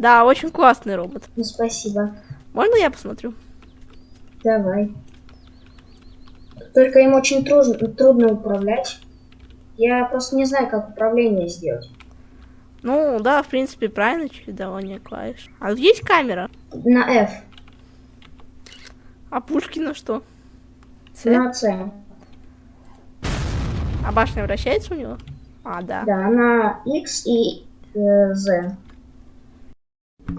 Да, очень классный робот. Ну, спасибо. Можно я посмотрю? Давай. Только им очень трудно, трудно управлять. Я просто не знаю, как управление сделать. Ну, да, в принципе, правильно чередование клавиш. А есть камера? На F. А пушки на что? С? На C. А башня вращается у него? А, да. Да, на X и э, Z.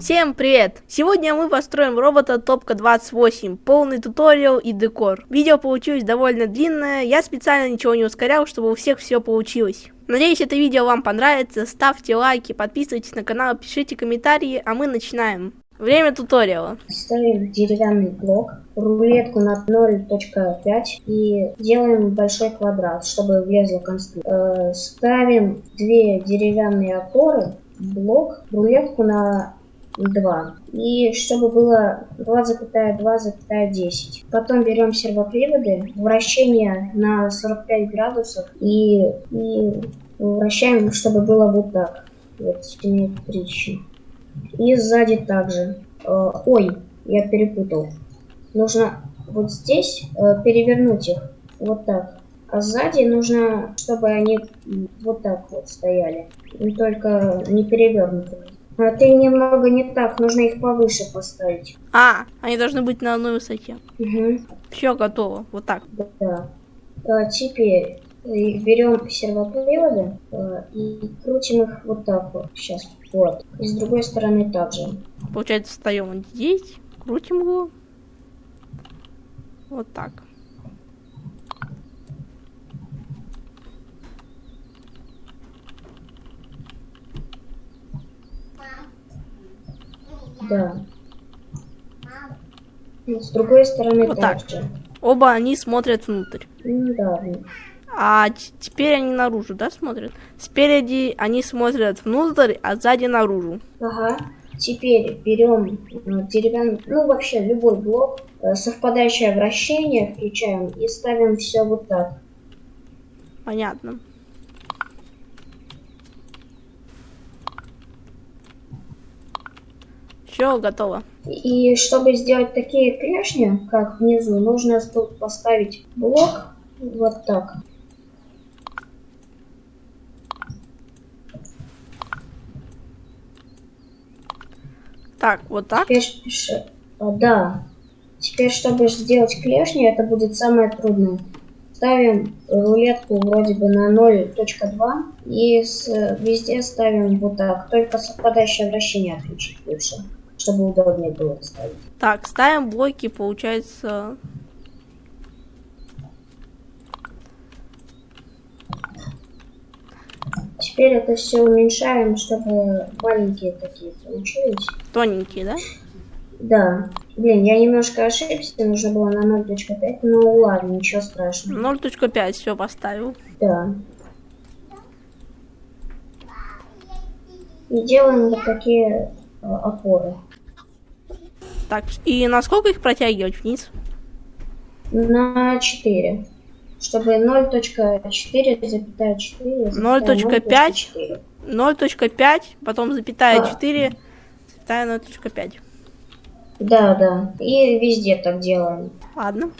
Всем привет! Сегодня мы построим робота Топка 28, полный туториал и декор. Видео получилось довольно длинное, я специально ничего не ускорял, чтобы у всех все получилось. Надеюсь, это видео вам понравится, ставьте лайки, подписывайтесь на канал, пишите комментарии, а мы начинаем. Время туториала. Ставим деревянный блок, рулетку на 0.5 и делаем большой квадрат, чтобы влезла конструкция. Э, ставим две деревянные опоры, блок, рулетку на 2. И чтобы было 2,2,10. Потом берем сервоприводы, вращение на 45 градусов и, и вращаем, чтобы было вот так. Вот симметрично. И сзади также. Э, ой, я перепутал. Нужно вот здесь э, перевернуть их. Вот так. А сзади нужно, чтобы они вот так вот стояли. И только не перевернуты. А ты немного не так, нужно их повыше поставить. А, они должны быть на одной высоте. Угу. Все готово, вот так. Да. А теперь берем сервоприводы э, и крутим их вот так вот. Сейчас. Вот. И с другой стороны также. Получается, встаем здесь, крутим его. Вот так. Да. И с другой стороны вот также. Оба они смотрят внутрь. Да. А теперь они наружу, да, смотрят? Спереди они смотрят внутрь, а сзади наружу. Ага. Теперь берем э, деревянный, ну вообще любой блок, э, совпадающее вращение включаем и ставим все вот так. Понятно. Все, готово. И чтобы сделать такие клешни, как внизу, нужно тут поставить блок вот так. Так, вот так? Теперь, а, да. Теперь, чтобы сделать клешни, это будет самое трудное. Ставим рулетку вроде бы на 0.2 и с, везде ставим вот так. Только совпадающее вращение отключить лучше, чтобы удобнее было ставить. Так, ставим блоки, получается... Теперь это все уменьшаем, чтобы маленькие такие получились. Тоненькие, да? Да. Блин, я немножко ошибся, нужно было на 0.5, ну ладно, ничего страшного. 0.5 все поставил. Да. И делаем вот такие э, опоры. Так, и насколько их протягивать вниз? На 4 чтобы 0.4 запятая 4 0.5 0.5 потом запятая а. 4 запятая 0.5 да да. И везде так делаем. Ладно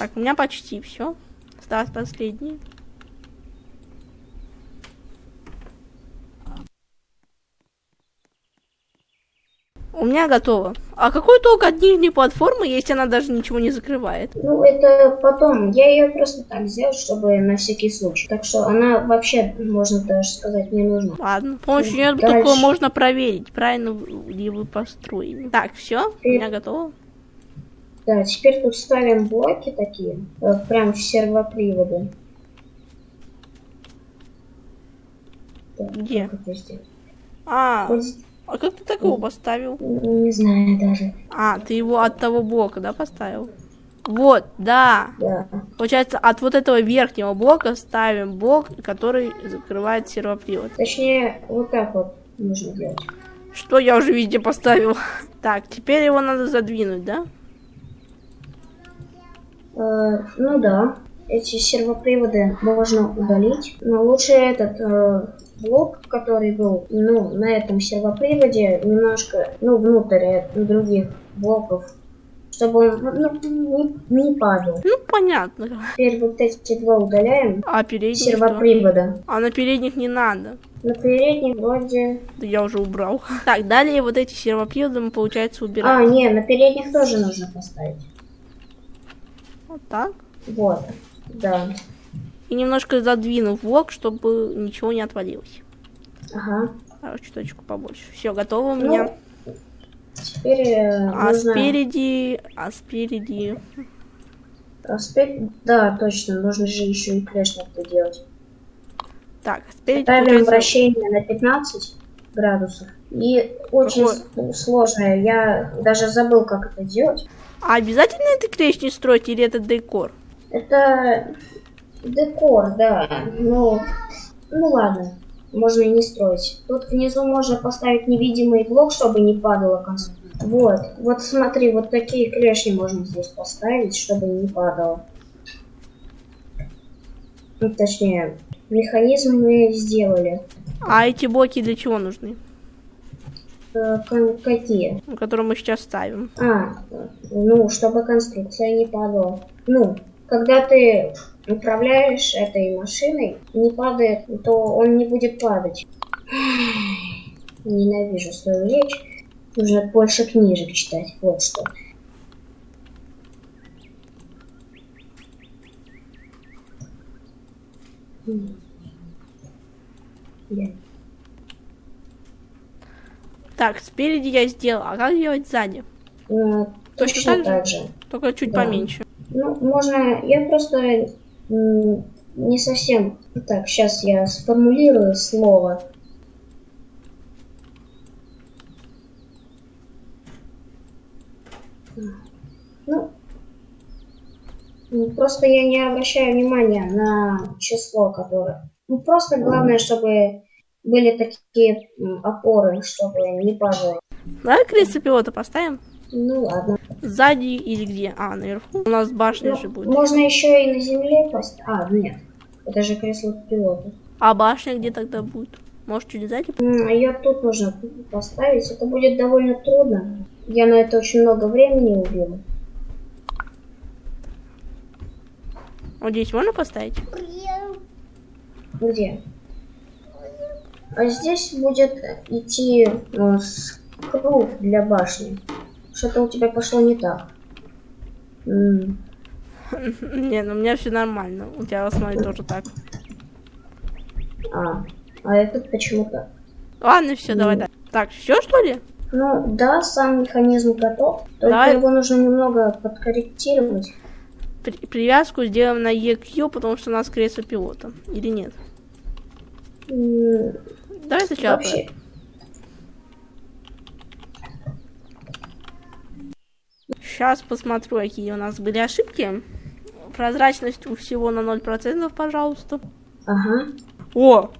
Так, у меня почти все. Осталось последний. У меня готово. А какой толк от нижней платформы, если она даже ничего не закрывает? Ну, это потом. Я ее просто так сделал, чтобы на всякий случай. Так что она вообще, можно даже сказать, не нужна. Ладно. С помощью нее такого можно проверить, правильно ли вы построили. Так, все, у меня готово. Да, теперь тут ставим блоки такие, э, прям в сервоприводы. Так, Где? Как это сделать? А, вот. а как ты такого поставил? Не знаю даже. А, ты его от того блока, да, поставил? Вот, да. Да. Получается, от вот этого верхнего блока ставим блок, который закрывает сервопривод. Точнее, вот так вот нужно делать. Что я уже везде поставил? Так, теперь его надо задвинуть, да? Э, ну да, эти сервоприводы можно удалить. Но лучше этот э, блок, который был ну, на этом сервоприводе, немножко ну, внутрь других блоков, чтобы он ну, не, не падал. Ну, понятно. Теперь вот эти два удаляем. А передних что? Сервопривода. А на передних не надо. На передних вроде... Да я уже убрал. Так, далее вот эти сервоприводы мы, получается, убираем. А, не, на передних тоже нужно поставить. Вот так? Вот, да. И немножко задвинув блок, чтобы ничего не отвалилось. Ага. А, чуточку побольше. Все, готово у Ну, меня. Теперь э, а нужно... спереди... А спереди... А спереди... Да, точно, нужно же еще и клешник-то делать. Так, а спереди, Ставим получается... вращение на 15 градусов. И очень Какое? сложное. Я даже забыл, как это делать. А обязательно это клешни строить или это декор? Это декор, да. Ну, ну ладно. Можно и не строить. Тут внизу можно поставить невидимый блок, чтобы не падала конструкция. Вот. Вот смотри, вот такие клешни можно здесь поставить, чтобы не падало. Ну, точнее, механизм мы сделали. А эти блоки для чего нужны? Э, какие? Которые мы сейчас ставим. А, ну, чтобы конструкция не падала. Ну, когда ты управляешь этой машиной, не падает, то он не будет падать. Ненавижу свою речь. Нужно больше книжек читать. Вот что. М. Так, спереди я сделал. А как делать сзади? э, Точно Точно так же. Только чуть Да. поменьше. Ну, можно... Я просто не совсем... Так, сейчас я сформулирую слово. Ну, просто я не обращаю внимания на число, которое... Ну, просто главное, чтобы были такие опоры, чтобы не падало. Давай кресло пилота поставим. Ну, ладно. Сзади или где? А, наверху. У нас башня Ну, же будет. можно еще и на земле поставить. А, нет. Это же кресло пилота. А башня где тогда будет? Может, чуть сзади? Ее тут нужно поставить. Это будет довольно трудно. Я на это очень много времени убил. Вот здесь можно поставить? Где? А здесь будет идти э, с- круг для башни. Что-то у тебя пошло не так. М, Не, ну у меня все нормально. У тебя, смотри, тоже так. А, а этот почему так? Ладно, все, давай, Ну. да. Так, все что ли? Ну да, сам механизм готов. Только Давай. его нужно немного подкорректировать. При- привязку сделаем на EQ, потому что у нас кресло пилота. Или нет? Давай сначала. Вообще, Сейчас посмотрю, какие у нас были ошибки. Прозрачность у всего на 0%, пожалуйста. ага. О!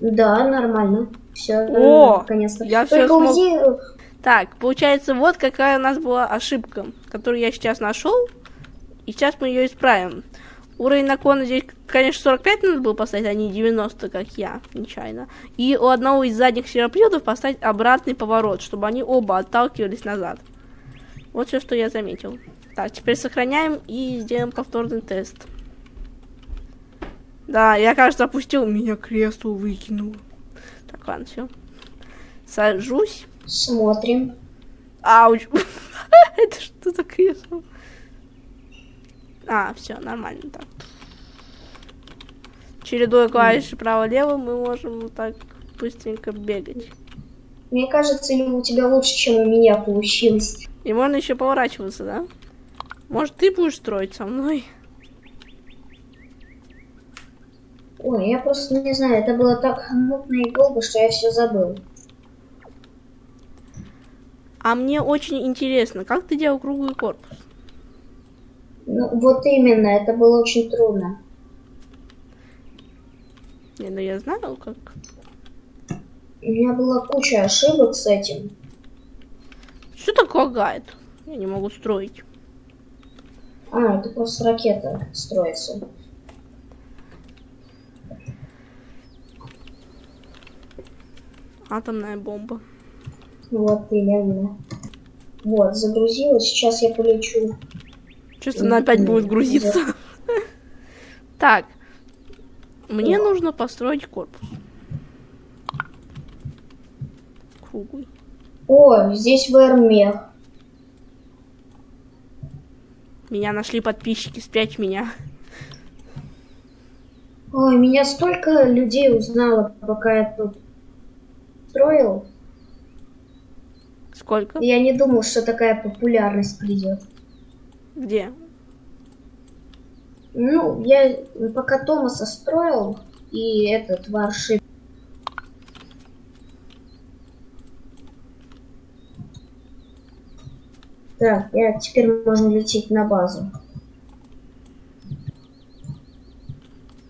Да, нормально. Все, О, наконец-то. я Только всё смог- уйди, э, Так, получается, вот какая у нас была ошибка, которую я сейчас нашел. И сейчас мы ее исправим. Уровень наклона здесь, конечно, 45 надо было поставить, а не 90, как я, нечаянно. И у одного из задних сероплетов поставить обратный поворот, чтобы они оба отталкивались назад. Вот все, что я заметил. Так, теперь сохраняем и сделаем повторный тест. Да, я, кажется, опустил, меня кресло выкинуло. Так, ладно, все. Сажусь. смотрим. Ауч. Это что за кресло? А, все, нормально так. Чередуя клавиши право-лево, мы можем вот так быстренько бегать. Мне кажется, у тебя лучше, чем у меня получилось. И можно еще поворачиваться, да? Может, ты будешь строить со мной? Ой, я просто не знаю, это было так мутно и долго, что я все забыл. А мне очень интересно, как ты делал круглый корпус? Ну, вот именно, это было очень трудно. Не, ну я знаю, как. У меня была куча ошибок с этим. Что так лагает? Я не могу строить. А, это просто ракета строится. Атомная бомба. Вот именно. Вот, загрузилась. Сейчас я полечу. Чувствую, она опять будет грузиться. Так. Мне нужно построить корпус. Круглый. О, здесь ВРМЕХ. Меня нашли подписчики, спрячь меня. Ой, меня столько людей узнало, пока я тут строил. Сколько? Я не думал, что такая популярность придет. Где? Ну, я пока Томаса строил, и этот варшип. Так, я теперь можно лететь на базу.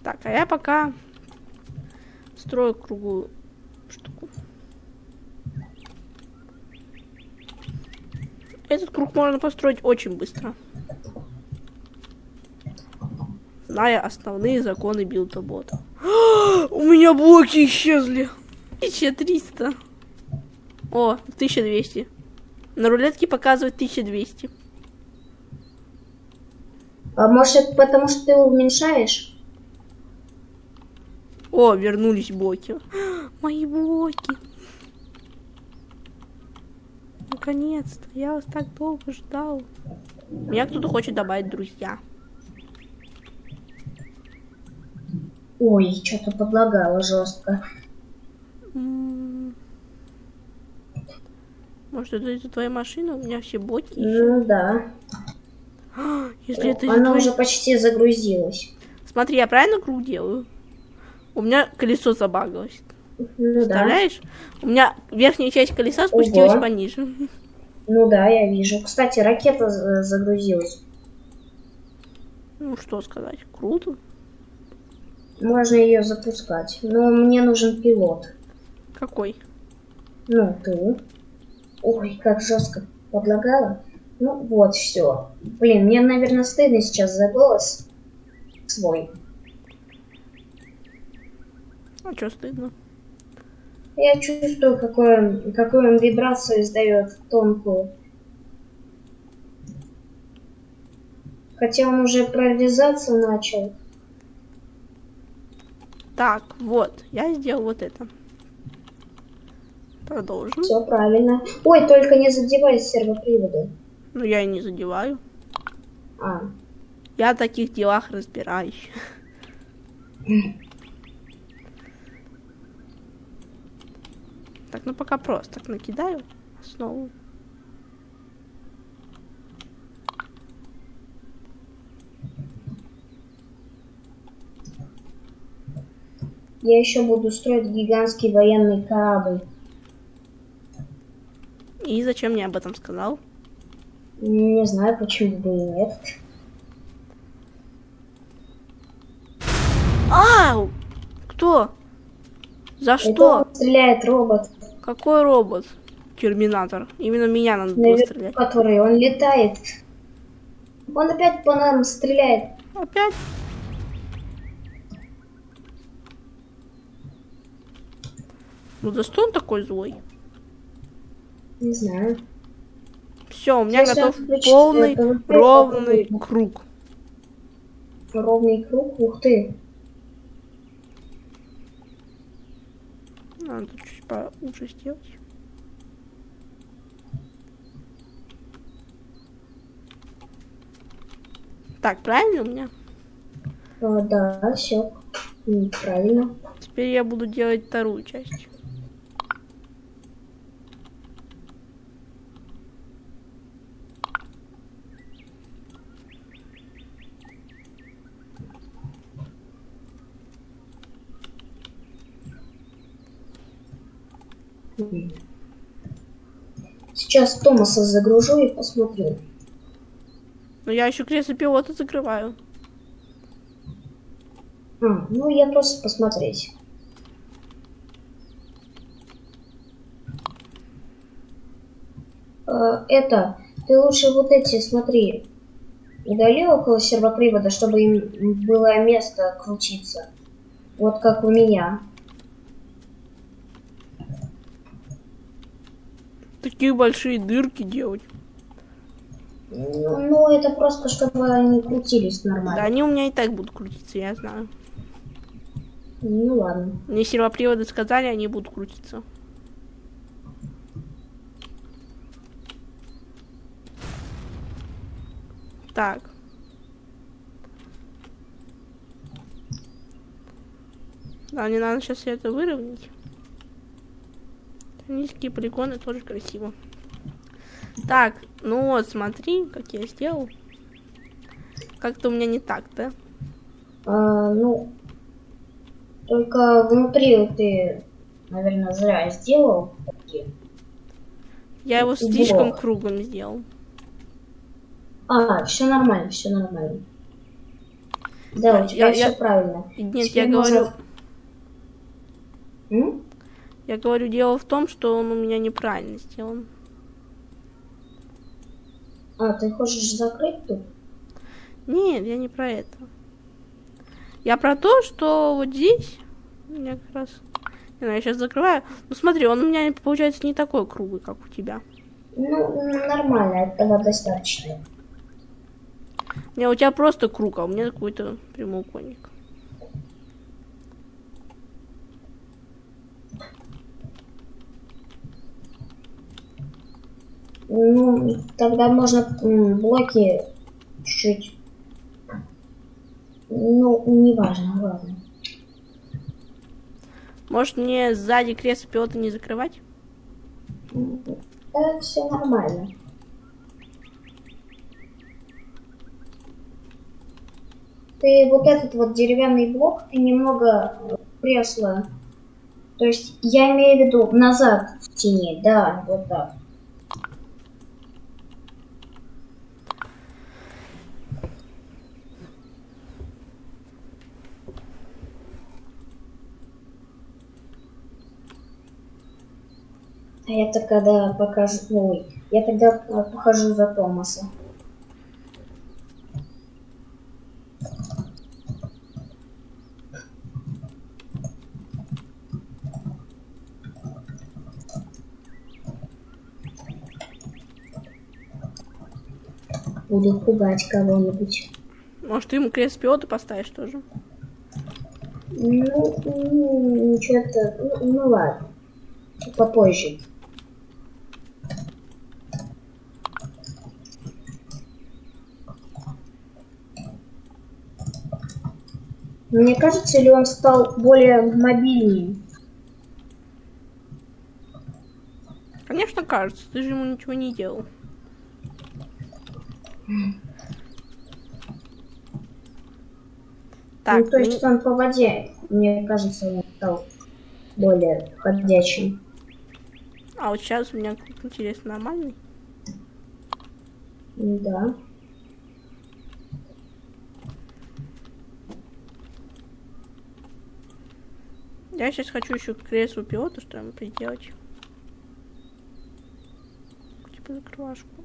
Так, а я пока строю круглую штуку. Этот круг можно построить очень быстро. Зная основные законы билда-бота. У меня блоки исчезли. 1300. О, 1200. На рулетке показывает 1200. А может это потому, что ты уменьшаешь? О, вернулись блоки. Мои блоки. Наконец-то. Я вас так долго ждал. Меня кто-то хочет добавить друзья. Ой, что-то подлагало жестко. Может, это из-за твоей машины? У меня все блоки. Ну да. Если это из-за Она твоей- уже почти загрузилась. Смотри, я правильно круг делаю? У меня колесо забагалось. Ну да. Представляешь? У меня верхняя часть колеса спустилась Ого. пониже. Ну да, я вижу. Кстати, ракета за- загрузилась. Ну, что сказать. Круто. Можно ее запускать. Но мне нужен пилот. Какой? Ну, ты. Ой, как жестко подлагало. Ну вот, все. Блин, мне, наверное, стыдно сейчас за голос свой. А что стыдно? Я чувствую, какую, он- какую он вибрацию издает тонкую. Хотя он уже прорезаться начал. Так, вот. Я сделал вот это. Продолжим. Все правильно. Ой, только не задевай сервоприводы. Ну, я и не задеваю. А, Я в таких делах разбираюсь. Так, ну пока просто. Так, накидаю основу. Я еще буду строить гигантский военный корабль. И зачем мне об этом сказал? Не знаю, почему бы и нет. Ау! Кто? За Это что? стреляет робот, Какой робот? Терминатор. Именно меня надо было наверху, стрелять. который он летает. Он опять по нам стреляет. Опять? Ну за что он такой злой? Не знаю. Все, у меня Сейчас готов полный э, PvP ровный попробуем. круг. Ровный круг. Ух ты. Надо чуть поуже сделать. Так, правильно у меня? А, да, все. Правильно. Теперь я буду делать вторую часть. Сейчас Томаса загружу и посмотрю. Но я еще кресло пилота закрываю. А, ну я просто посмотреть. Э, это, ты лучше вот эти смотри. Удали около сервопривода, чтобы им было место крутиться. Вот как у меня. Такие большие дырки делать. Ну, это просто, чтобы они крутились нормально. Да, они у меня и так будут крутиться, я знаю. Ну ладно. Мне сервоприводы сказали, они будут крутиться. Так. Да, мне надо сейчас это выровнять. Низкие полигоны тоже красиво. Так, ну вот, смотри, как я сделал. Как-то у меня не так, да? А, ну, только внутри ты, наверное, зря сделал. Я его слишком Блок. круглым сделал. А, все нормально, все нормально. Да, у тебя я, все я... правильно. Нет, Теперь я говорю... М? Я говорю, дело в том, что он у меня неправильно сделан. А, ты хочешь закрыть тут? Нет, я не про это. Я про то, что вот здесь... У меня как раз... Не знаю, я сейчас закрываю. Ну смотри, он у меня получается не такой круглый, как у тебя. Ну, нормально, этого достаточно. Не, у тебя просто круг, а у меня какой-то прямоугольник. Ну, тогда можно блоки чуть-чуть. Ну, неважно, ладно. Может мне сзади кресло пилота не закрывать? Да, все нормально. Ты вот этот вот деревянный блок, ты немного кресло. То есть я имею в виду назад в тени, да, вот так. А я тогда покажу... Ой, я тогда а, похожу за Томаса. Буду пугать кого-нибудь. Может, ты ему крест пилота поставишь тоже? Ну, ну что-то... Ну, ну ладно. Попозже. Мне кажется, ли он стал более мобильнее? Конечно, кажется. Ты же ему ничего не делал. Так, ну, то есть он по воде, мне кажется, он стал более ходячим. А вот сейчас у меня, интересно, нормальный? Да. Я сейчас хочу еще кресло пилота что-нибудь приделать. Типа закрывашку.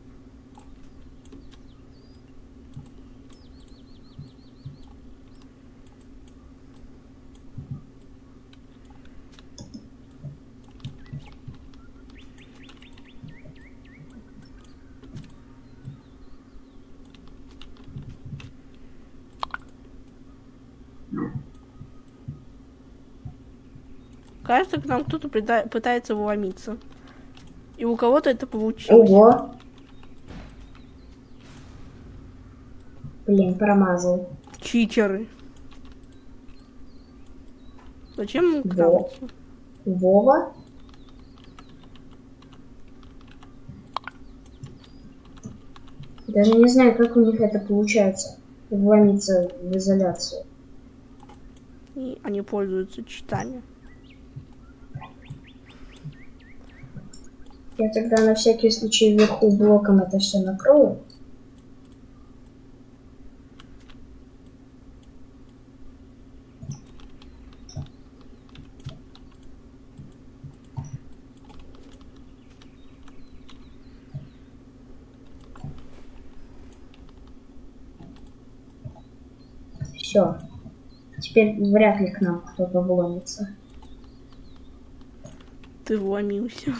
Кажется, к нам кто-то пытается вломиться. И у кого-то это получилось. Ого. Блин, промазал. Читеры. Зачем ему Во. Вова? Даже не знаю, как у них это получается. Вломиться в изоляцию. И они пользуются читами. Я тогда на всякий случай вверху блоком это все накрою. Все. Теперь вряд ли к нам кто-то вломится. Ты вломился.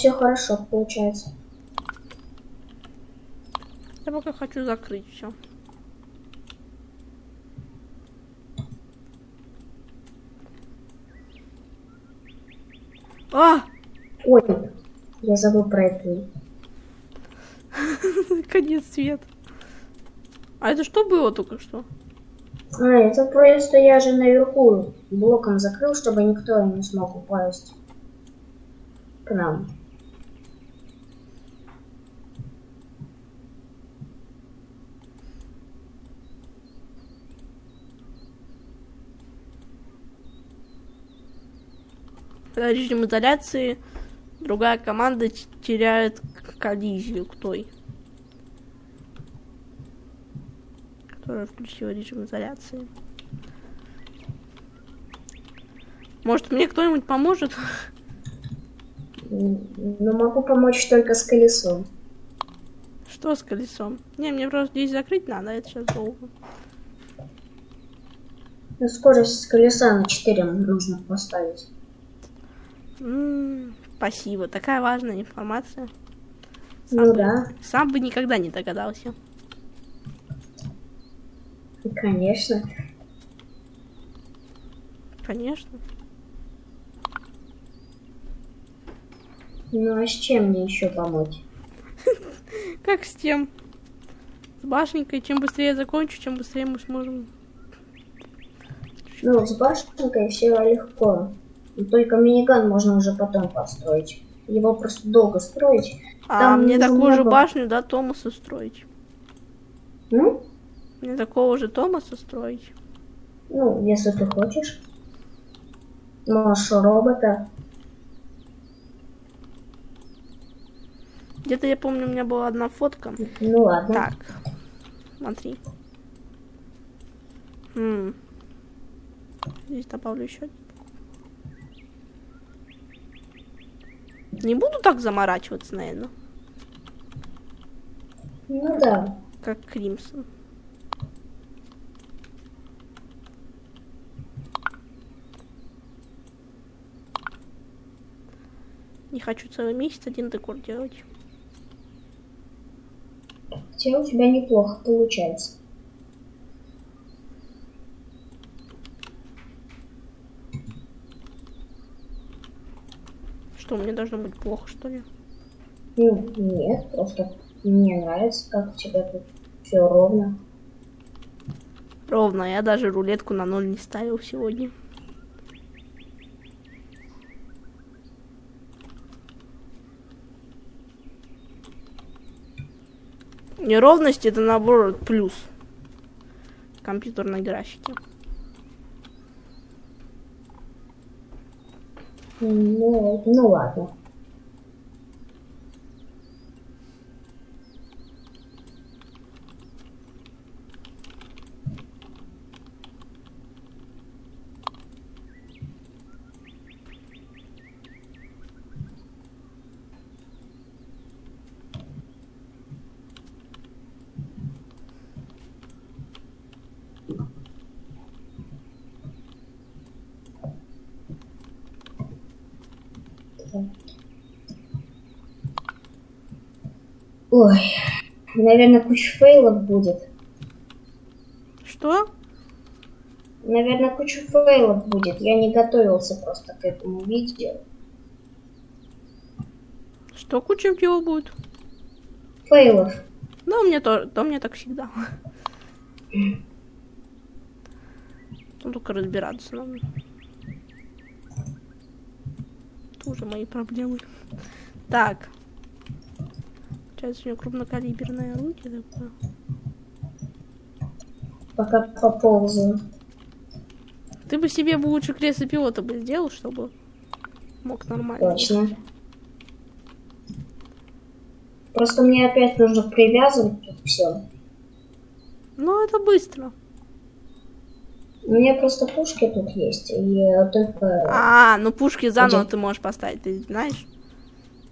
Все хорошо получается. Я пока хочу закрыть все. А! Ой, я забыл про это. Конец света. А это что было только что? А, это просто я же наверху блоком закрыл, чтобы никто не смог упасть к нам. Когда режим изоляции, другая команда теряет коллизию к той. Которая включила режим изоляции. Может, мне кто-нибудь поможет? Но могу помочь только с колесом. Что с колесом? Не, мне просто здесь закрыть надо, а это сейчас долго. Ну, скорость колеса на 4 нужно поставить. М, спасибо, такая важная информация. Ну бы- да, Сам бы никогда не догадался. конечно. Конечно. Ну а с чем мне еще помочь? Как с тем? С башенкой. Чем быстрее я закончу, чем быстрее мы сможем. Ну, с башенкой все легко. Только миниган можно уже потом построить. Его просто долго строить. А Там мне такую же башню, да, Томаса строить. Ну, Мне такого же Томаса строить. ну, если ты хочешь. Можешь робота. Где-то я помню, у меня была одна фотка. Ну ладно. Так. Смотри. М. Здесь добавлю еще. Не буду так заморачиваться, наверное, Ну да. как Кримсон. Не хочу целый месяц один декор делать. Хотя у тебя неплохо получается. Что, мне должно быть плохо, что ли? Ну, нет, просто мне нравится, как у тебя тут все ровно. Ровно, я даже рулетку на ноль не ставил сегодня. Неровность это наоборот плюс в компьютерной графике. Ну, ну ладно. Ой, наверное, куча фейлов будет. Что? Наверное, куча фейлов будет. Я не готовился просто к этому видео. Что куча чего будет? Фейлов. Ну, у меня тоже, то мне так всегда. Ну, только разбираться надо. Тоже мои проблемы. Так. Получается, у него крупнокалиберное орудие такое. Пока поползаю. Ты бы себе бы лучше кресло пилота бы сделал, чтобы мог нормально. Точно. Просто мне опять нужно привязывать тут все. Ну, это быстро. У меня просто пушки тут есть, и только... А, ну пушки заново Где? ты можешь поставить, ты знаешь?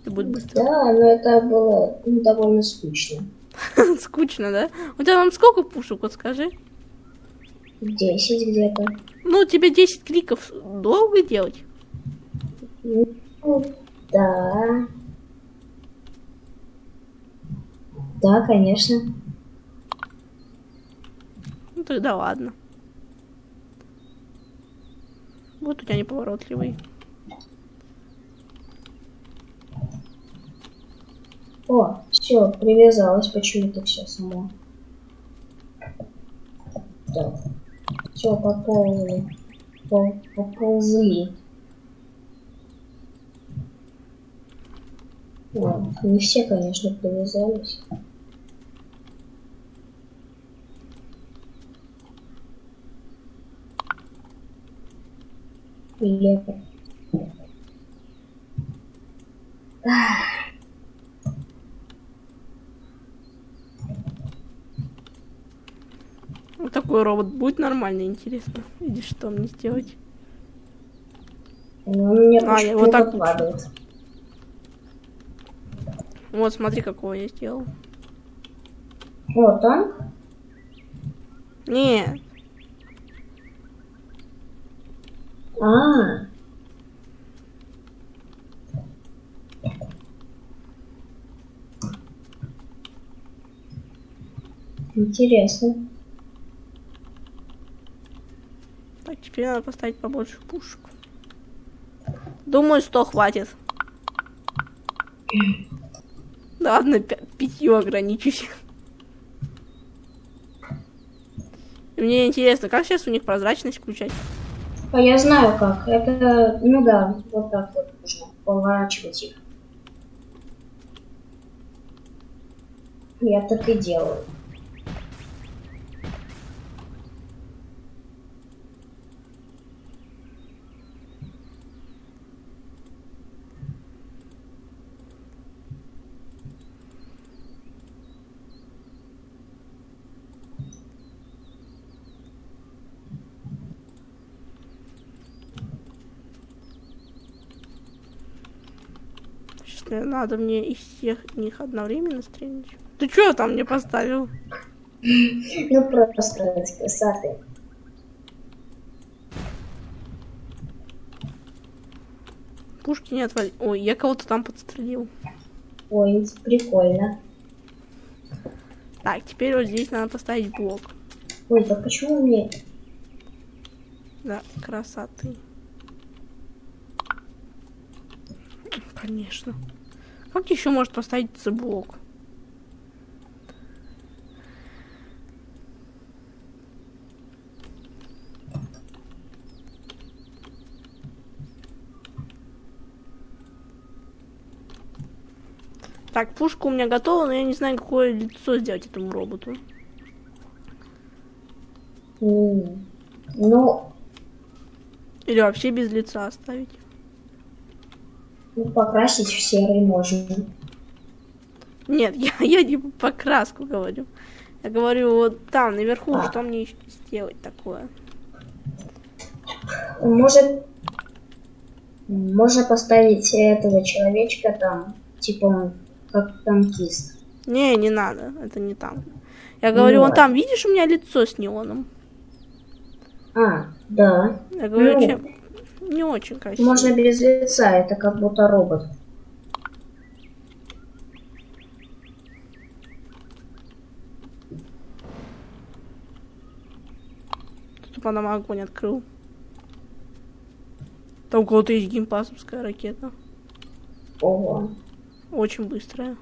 Это будет быстро. Да, но это было ну, довольно скучно. Скучно, да? У тебя там сколько пушек, вот скажи? Десять где-то. Ну, тебе 10 кликов долго делать? Ну, да. Да, конечно. Ну, тогда ладно. Вот у тебя неповоротливый. О, все, привязалось почему-то все само. Так. Все, поползли. Пол- Поползли. О, не все, конечно, привязались. Лепо. Вот такой робот будет нормально, интересно. Видишь, что мне сделать? Он мне А, я вот так падает. Вот, смотри, какого я сделал. О, танк? Не, А. Интересно. так, теперь надо поставить побольше пушек. Думаю, 100 хватит. Ладно, пя- пятью ограничусь. И Мне интересно, как сейчас у них прозрачность включать? А я знаю как. Это, ну да, вот так вот нужно поворачивать их. Я так и делаю. Сейчас мне надо мне из всех них одновременно стрелять. Ты что там мне поставил? Ну просто красоты. Пушки не отвали. Ой, я кого-то там подстрелил. Ой, прикольно. Так, теперь вот здесь надо поставить блок. Ой, да почему мне... Да, красоты. Конечно. Как еще может поставить блок? Так, пушка у меня готова, но я не знаю, какое лицо сделать этому роботу. М, Ну, Или вообще без лица оставить. Ну, покрасить в серый можно. Нет, я, я не по краску говорю. Я говорю, вот там, наверху, А. что мне сделать такое? Может, можно поставить этого человечка там, типа он как танкист. Не, не надо, это не там. Я говорю, вон Вот. там, видишь, у меня лицо с неоном? А, да. Я говорю, Ну. чем... Не очень красиво. Можно без лица, это как будто робот. Тупо нам огонь открыл. Там у кого-то есть геймпасовская ракета. Ого. Очень быстрая.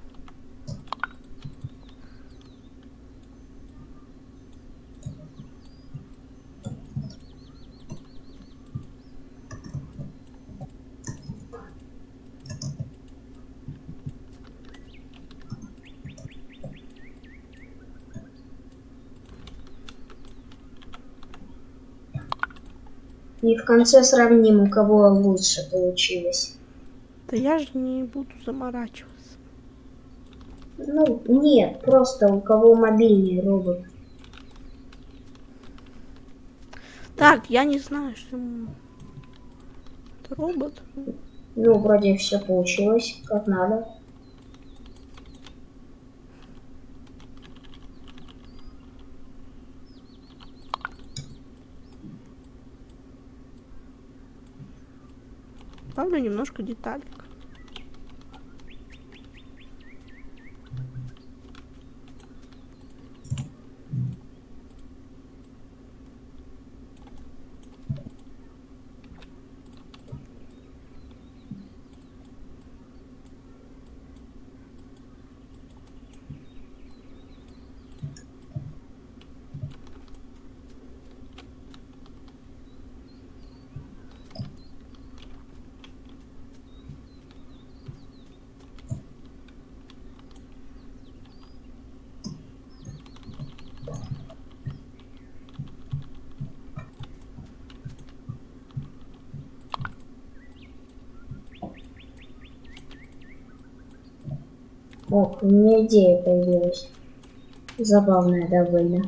Конце сравним, у кого лучше получилось. Да я же не буду заморачиваться. Ну, нет, просто у кого мобильный робот. Так, я не знаю, что... Это робот? Ну, вроде все получилось, как надо. Добавлю немножко деталек. Ох, у меня идея появилась. Забавная довольно.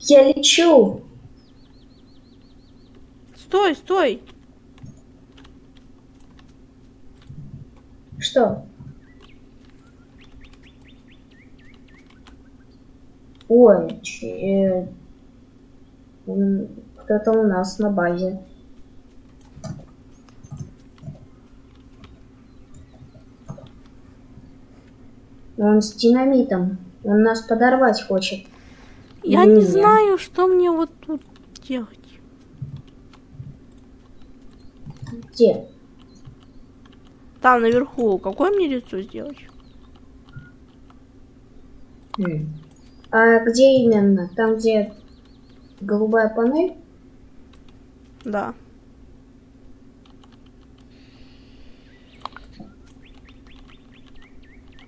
Я лечу! Стой, стой! Что? Ой, э, кто-то у нас на базе. Он с динамитом. Он нас подорвать хочет. Я не Не. знаю, что мне вот тут делать. Где? Там наверху. Какое мне лицо сделать? М. А где именно? Там, где голубая панель? Да.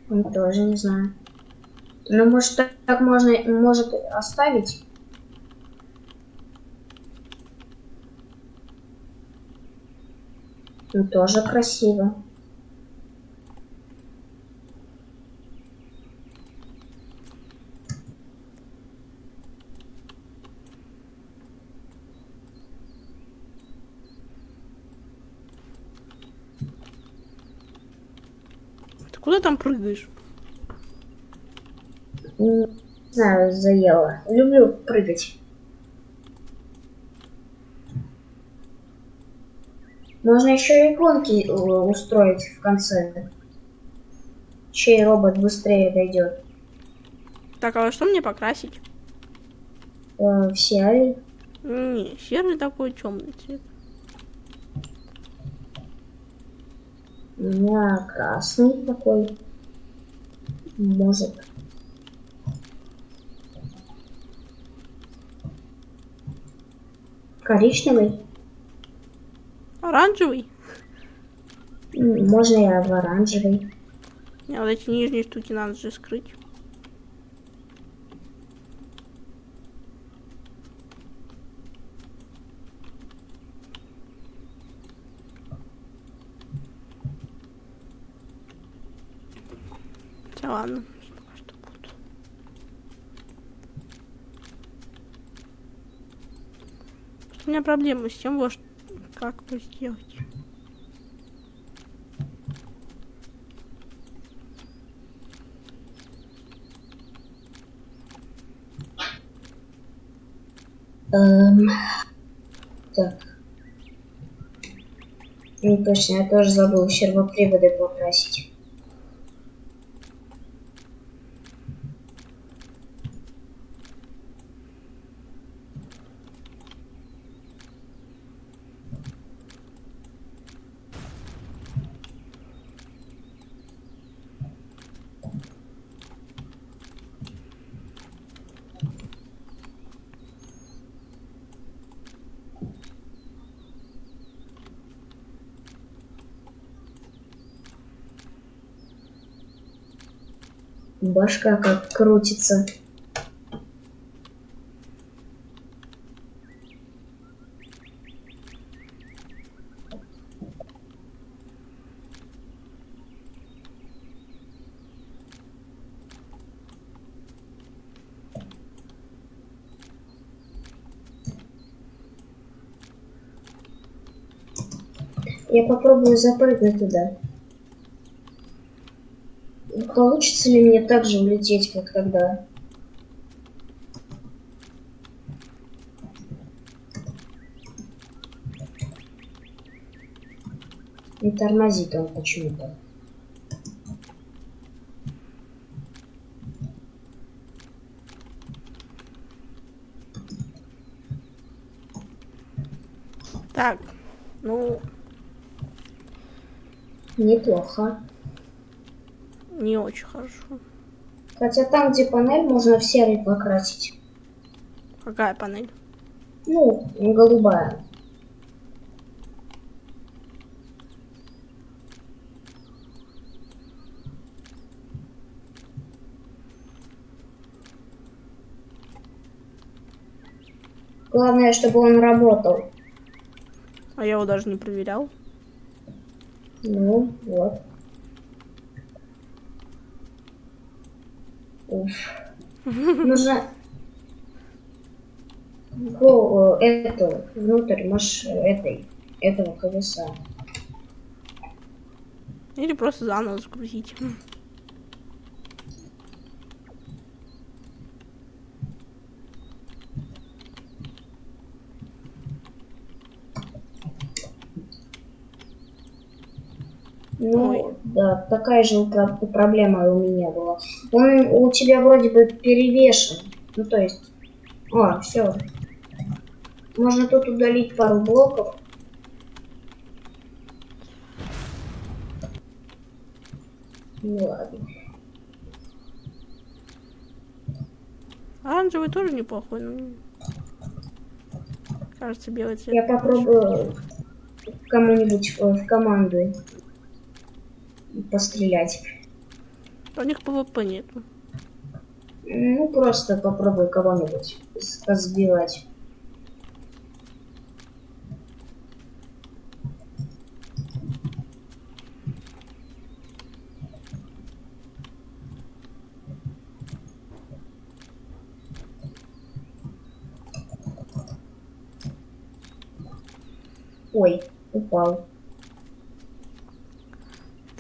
Ну, тоже не знаю. Ну, может, так, так можно, может, оставить? Ну, тоже красиво. Куда там прыгаешь? Не знаю, заело. Люблю прыгать. Можно еще и гонки э, устроить в конце. Чей робот быстрее дойдет. Так, а что мне покрасить? Э, в серии. Не, серый такой темный цвет. У меня красный такой. Может. Коричневый. Оранжевый? Можно я в оранжевый. Не, вот эти нижние штуки надо же скрыть. Ладно. У меня проблемы с тем, вот, как бы сделать. Эм, так. Ну, точно, я тоже забыл сервоприводы покрасить. Башка как крутится. Я попробую запрыгнуть туда. Получится ли мне так же улететь, как тогда? Не тормозит он почему-то. Так, ну, Неплохо. Не очень хорошо. Хотя там, где панель, можно в серый покрасить. Какая панель? Ну, голубая. Главное, чтобы он работал. А я его даже не проверял. Ну, вот. Нужно... Го, э, эту, внутрь маш... этой, этого колеса. Или просто заново загрузить. Ну, Ой. Да, такая же про- проблема у меня была. Он у тебя вроде бы перевешен. Ну, то есть... О, все. Можно тут удалить пару блоков. Ну ладно. Оранжевый тоже неплохой, но... Кажется, белый цвет. Я попробую кому-нибудь в, в команду пострелять. У них ПВП нету. Ну, просто попробую кого-нибудь сбивать. Ой, упал.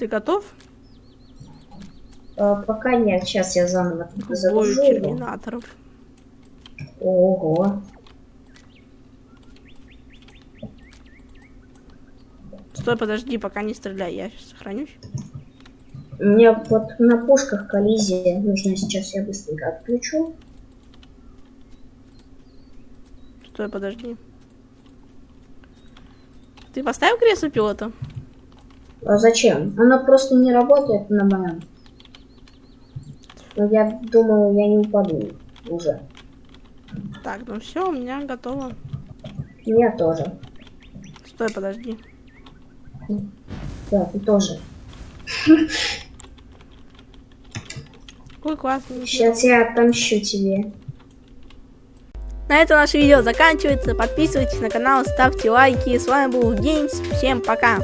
Ты готов? А, пока нет, сейчас я заново загружу терминаторов. Ого. Стой, подожди, пока не стреляй, я сейчас сохранюсь. У меня вот на пушках коллизия. Нужно сейчас я быстренько отключу. Стой, подожди. Ты поставил кресло пилота? А зачем? Она просто не работает на моем. Но я думал, я не упаду уже. Так, ну все, у меня готово. Я тоже. Стой, подожди. Да, ты тоже. Какой классный. Сейчас я отомщу тебе. На этом наше видео заканчивается. Подписывайтесь на канал, ставьте лайки. С вами был Геймс. Всем пока.